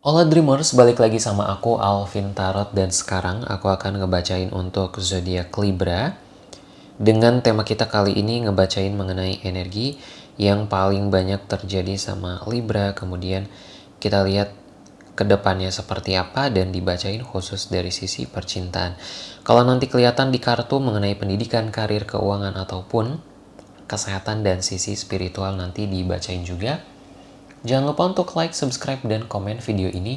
Hola Dreamers, balik lagi sama aku Alvin Tarot dan sekarang aku akan ngebacain untuk zodiak Libra. Dengan tema kita kali ini ngebacain mengenai energi yang paling banyak terjadi sama Libra. Kemudian kita lihat ke depannya seperti apa dan dibacain khusus dari sisi percintaan. Kalau nanti kelihatan di kartu mengenai pendidikan, karir, keuangan ataupun kesehatan dan sisi spiritual nanti dibacain juga. Jangan lupa untuk like, subscribe, dan komen video ini.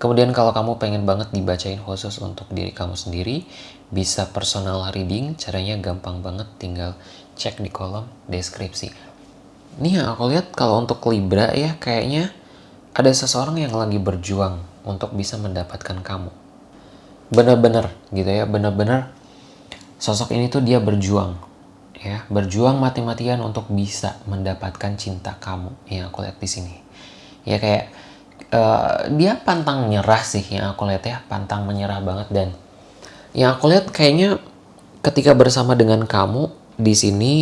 Kemudian kalau kamu pengen banget dibacain khusus untuk diri kamu sendiri, bisa personal reading, caranya gampang banget, tinggal cek di kolom deskripsi. Nih ya, aku lihat kalau untuk Libra ya, kayaknya ada seseorang yang lagi berjuang untuk bisa mendapatkan kamu. Bener-bener gitu ya, bener-bener sosok ini tuh dia berjuang ya. Berjuang mati-matian untuk bisa mendapatkan cinta kamu. Yang aku lihat di sini. Ya kayak uh, dia pantang menyerah sih yang aku lihat ya. Pantang menyerah banget. Dan yang aku lihat kayaknya ketika bersama dengan kamu di sini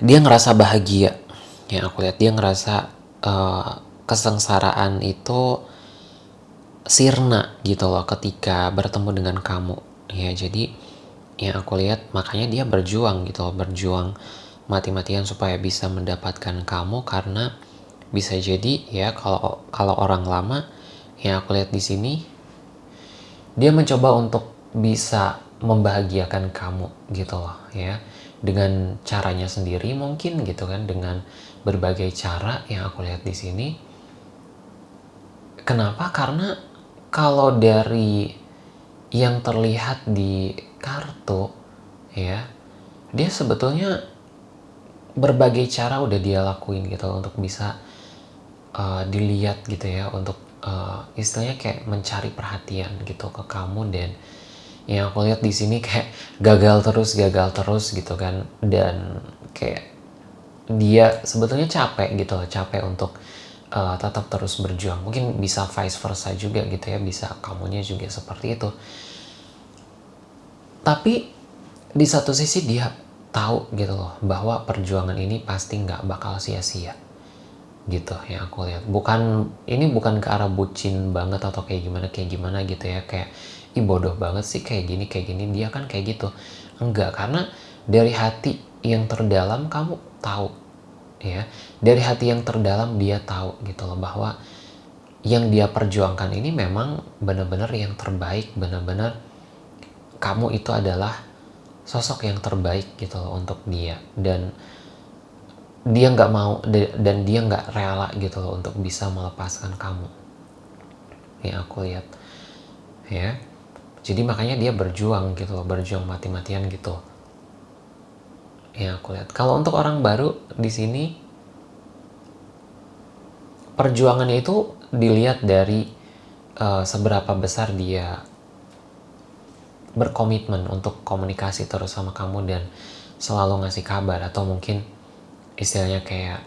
dia ngerasa bahagia. Yang aku lihat dia ngerasa uh, kesengsaraan itu sirna gitu loh ketika bertemu dengan kamu. Ya jadi yang aku lihat makanya dia berjuang gitu berjuang mati-matian supaya bisa mendapatkan kamu karena bisa jadi ya kalau kalau orang lama yang aku lihat di sini dia mencoba untuk bisa membahagiakan kamu gitu loh ya. Dengan caranya sendiri mungkin gitu kan dengan berbagai cara yang aku lihat di sini. Kenapa? Karena kalau dari yang terlihat di kartu ya dia sebetulnya berbagai cara udah dia lakuin gitu untuk bisa uh, dilihat gitu ya untuk uh, istilahnya kayak mencari perhatian gitu ke kamu dan yang aku lihat di sini kayak gagal terus gagal terus gitu kan. Dan kayak dia sebetulnya capek gitu loh capek untuk uh, tetap terus berjuang. Mungkin bisa vice versa juga gitu ya bisa kamunya juga seperti itu. Tapi di satu sisi dia tahu gitu loh bahwa perjuangan ini pasti nggak bakal sia-sia. Gitu yang aku lihat. Bukan ini bukan ke arah bucin banget atau kayak gimana kayak gimana gitu ya. Kayak ih bodoh banget sih kayak gini kayak gini. Dia kan kayak gitu. Enggak karena dari hati yang terdalam kamu tahu ya. Dari hati yang terdalam dia tahu gitu loh bahwa yang dia perjuangkan ini memang benar-benar yang terbaik benar-benar kamu itu adalah sosok yang terbaik gitu loh untuk dia. Dan dia nggak mau dan dia nggak rela gitu loh untuk bisa melepaskan kamu. Yang aku lihat ya. Jadi makanya dia berjuang gitu loh berjuang mati-matian gitu yang aku lihat. Kalau untuk orang baru di sini perjuangannya itu dilihat dari uh, seberapa besar dia berkomitmen untuk komunikasi terus sama kamu dan selalu ngasih kabar atau mungkin istilahnya kayak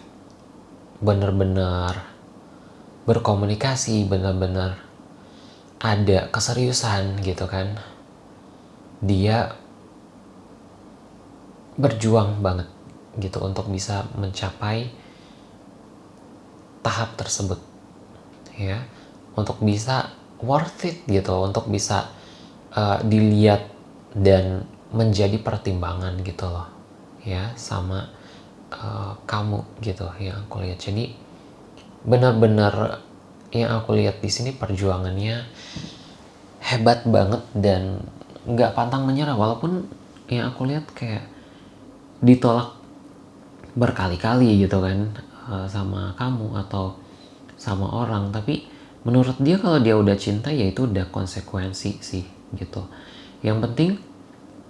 bener-bener berkomunikasi bener-bener ada keseriusan gitu kan. Dia berjuang banget gitu untuk bisa mencapai tahap tersebut ya. Untuk bisa worth it gitu untuk bisa uh, dilihat dan menjadi pertimbangan gitu loh ya sama uh, kamu gitu yang aku lihat. Jadi benar-benar yang aku lihat di sini perjuangannya hebat banget dan nggak pantang menyerah. Walaupun yang aku lihat kayak ditolak berkali-kali gitu kan uh, sama kamu atau sama orang. Tapi menurut dia kalau dia udah cinta ya itu udah konsekuensi sih gitu. Yang penting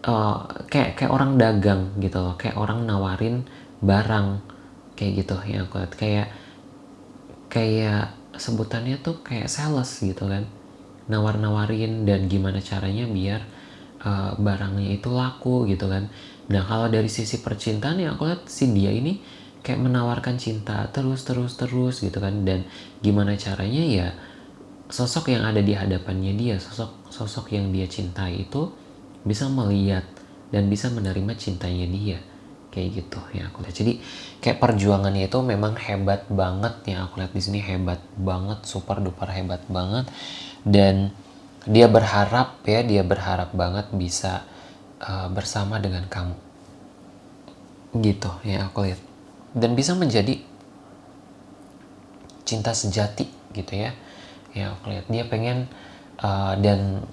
uh, kayak kayak orang dagang gitu loh kayak orang nawarin barang kayak gitu lihat. Kayak kayak sebutannya tuh kayak sales gitu kan. Nawar-nawarin dan gimana caranya biar uh, barangnya itu laku gitu kan nah kalau dari sisi percintaan ya aku lihat si dia ini kayak menawarkan cinta terus terus terus gitu kan. Dan gimana caranya ya sosok yang ada di hadapannya dia, sosok sosok yang dia cintai itu bisa melihat dan bisa menerima cintanya dia. kayak gitu ya aku lihat. Jadi kayak perjuangannya itu memang hebat banget ya. Aku lihat di sini hebat banget super duper hebat banget. Dan dia berharap ya dia berharap banget bisa uh, bersama dengan kamu. Gitu ya aku lihat. Dan bisa menjadi cinta sejati gitu ya ya aku lihat. Dia pengen uh, dan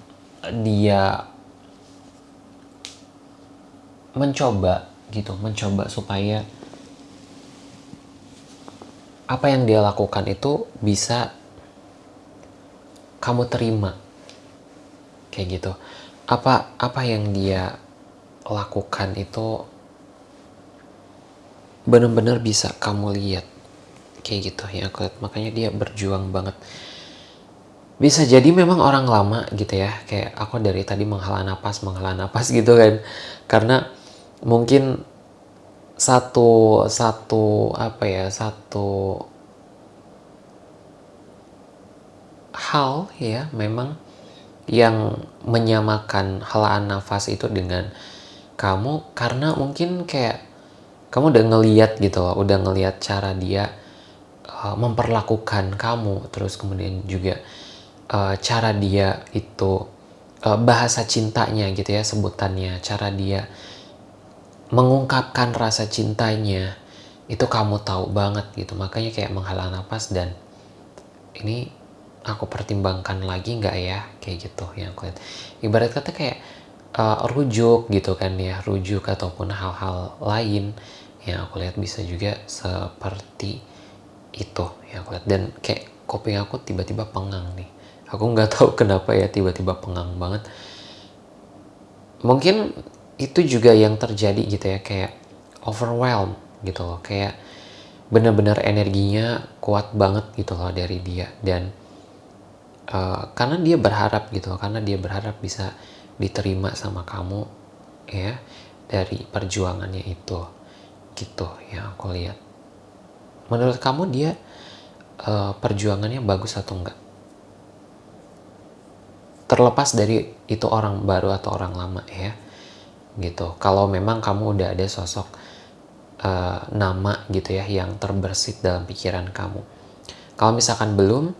dia mencoba gitu mencoba supaya apa yang dia lakukan itu bisa kamu terima. Kayak gitu apa apa yang dia lakukan itu benar-benar bisa kamu lihat kayak gitu ya aku lihat makanya dia berjuang banget. Bisa jadi memang orang lama gitu ya kayak aku dari tadi menghela napas menghela napas gitu kan. Karena mungkin satu satu apa ya satu hal ya memang yang menyamakan helaan nafas itu dengan kamu karena mungkin kayak kamu udah ngeliat gitu loh, udah ngeliat cara dia uh, memperlakukan kamu, terus kemudian juga uh, cara dia itu uh, bahasa cintanya gitu ya sebutannya, cara dia mengungkapkan rasa cintanya itu kamu tahu banget gitu. Makanya kayak menghala nafas dan ini aku pertimbangkan lagi nggak ya? Kayak gitu yang aku lihat. Ibarat kata kayak uh, rujuk gitu kan ya rujuk ataupun hal-hal lain yang aku lihat bisa juga seperti itu yang aku lihat. Dan kayak kopi aku tiba-tiba pengang nih. Aku nggak tahu kenapa ya tiba-tiba pengang banget. Mungkin itu juga yang terjadi gitu ya kayak overwhelm gitu loh. Kayak bener-bener energinya kuat banget gitu loh dari dia. Dan uh, karena dia berharap gitu karena dia berharap bisa diterima sama kamu ya dari perjuangannya itu gitu yang aku lihat. Menurut kamu dia uh, perjuangannya bagus atau enggak? Terlepas dari itu orang baru atau orang lama ya gitu. Kalau memang kamu udah ada sosok uh, nama gitu ya yang terbersit dalam pikiran kamu. Kalau misalkan belum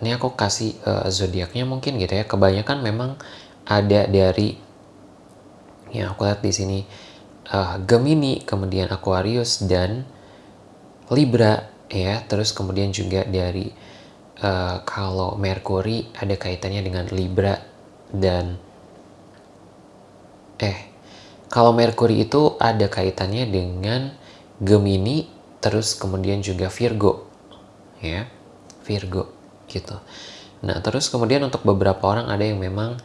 ini aku kasih uh, zodiaknya mungkin gitu ya. Kebanyakan memang ada dari yang aku lihat di sini uh, Gemini kemudian Aquarius dan Libra ya. Terus kemudian juga dari uh, kalau Mercury ada kaitannya dengan Libra dan eh kalau Merkuri itu ada kaitannya dengan Gemini, terus kemudian juga Virgo. Ya, Virgo gitu. Nah, terus kemudian untuk beberapa orang ada yang memang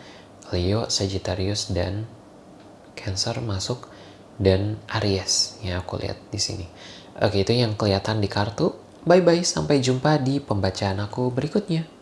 Leo, Sagittarius dan Cancer masuk dan Aries ya aku lihat di sini. Oke, itu yang kelihatan di kartu. Bye bye, sampai jumpa di pembacaan aku berikutnya.